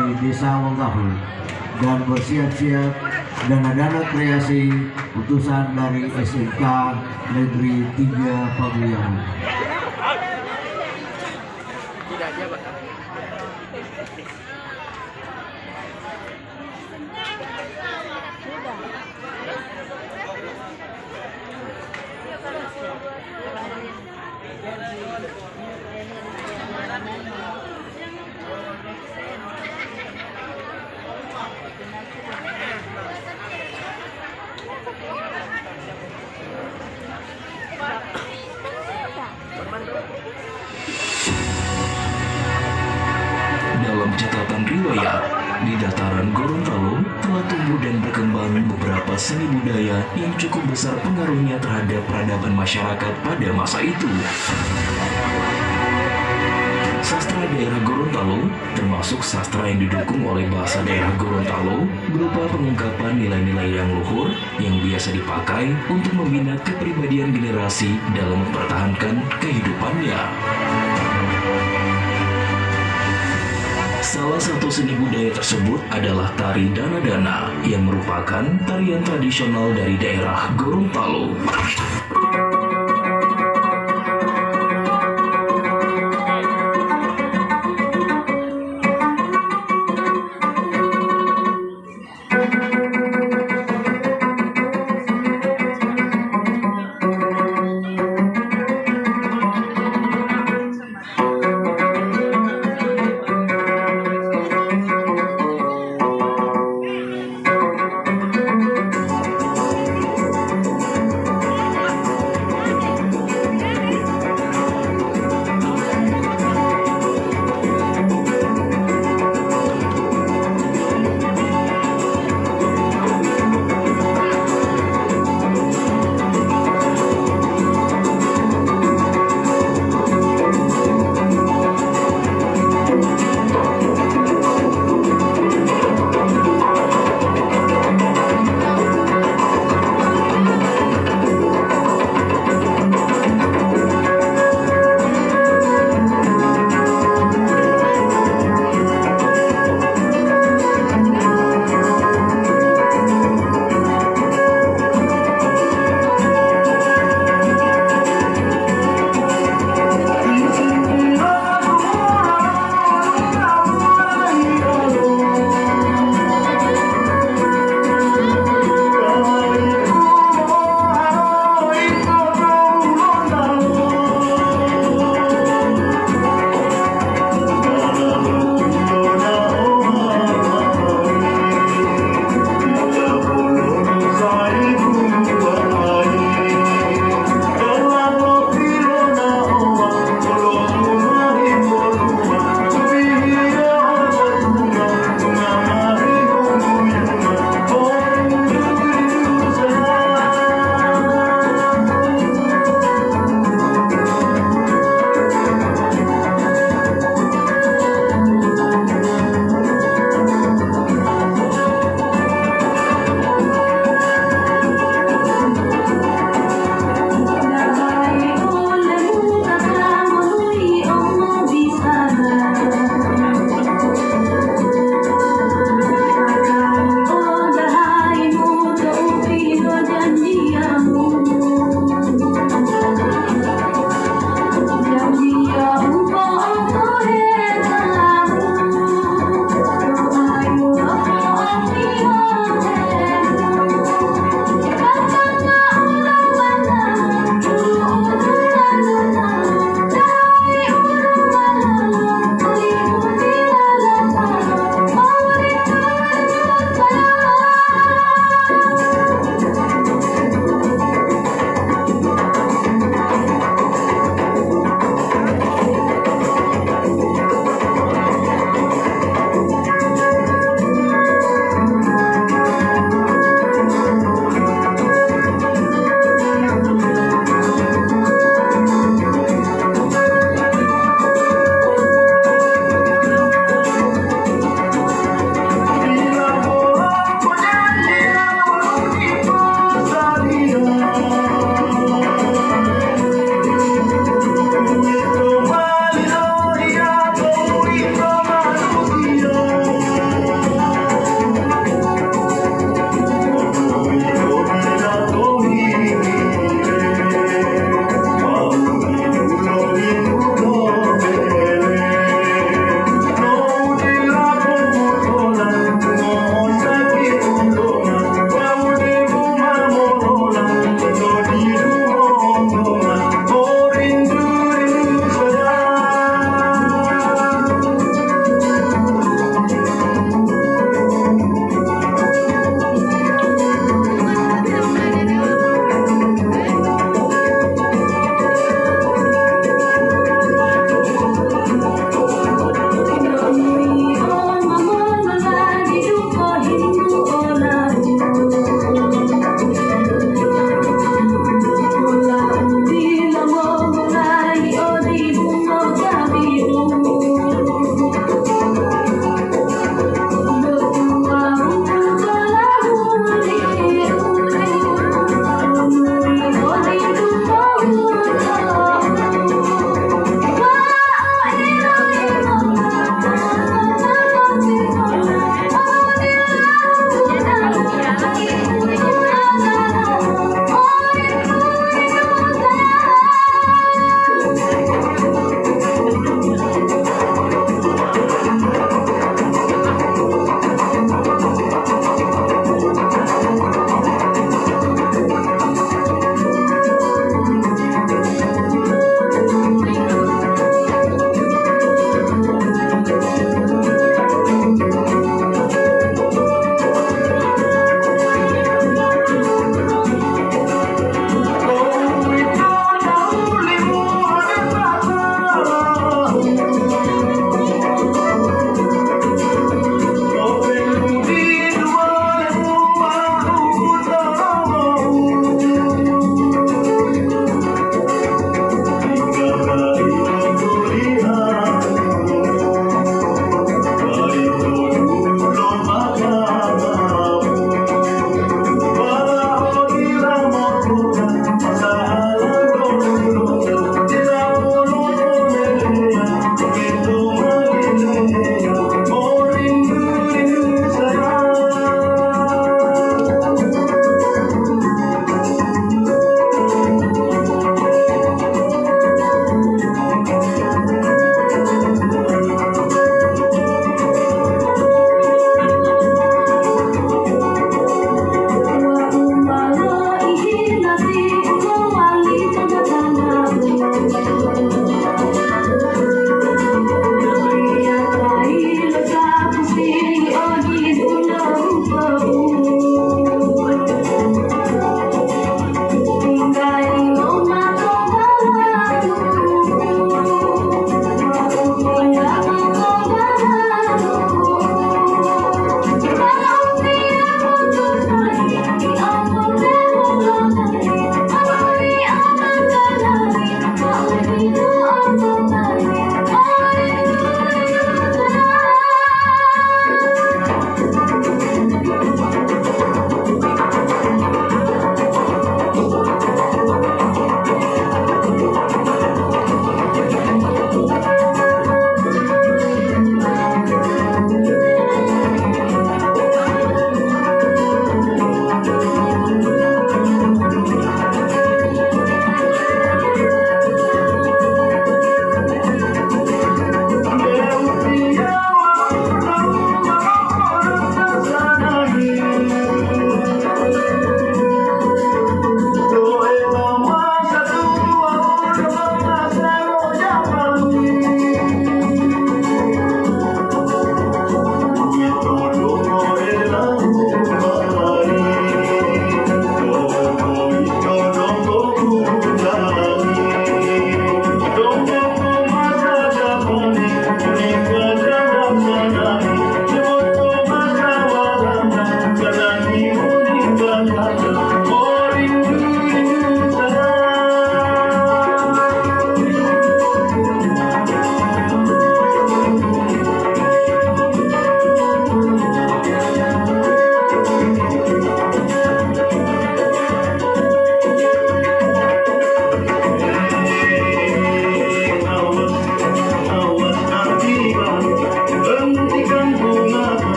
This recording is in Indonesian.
dari Desa Wanggahu dan bersiap-siap dana-dana kreasi utusan dari SMK Negeri 3 Paguyang. Seni budaya yang cukup besar pengaruhnya terhadap peradaban masyarakat pada masa itu. Sastra daerah Gorontalo termasuk sastra yang didukung oleh bahasa daerah Gorontalo berupa pengungkapan nilai-nilai yang luhur yang biasa dipakai untuk membina kepribadian generasi dalam mempertahankan kehidupannya. Salah satu seni budaya tersebut adalah tari dana-dana yang merupakan tarian tradisional dari daerah Gorontalo.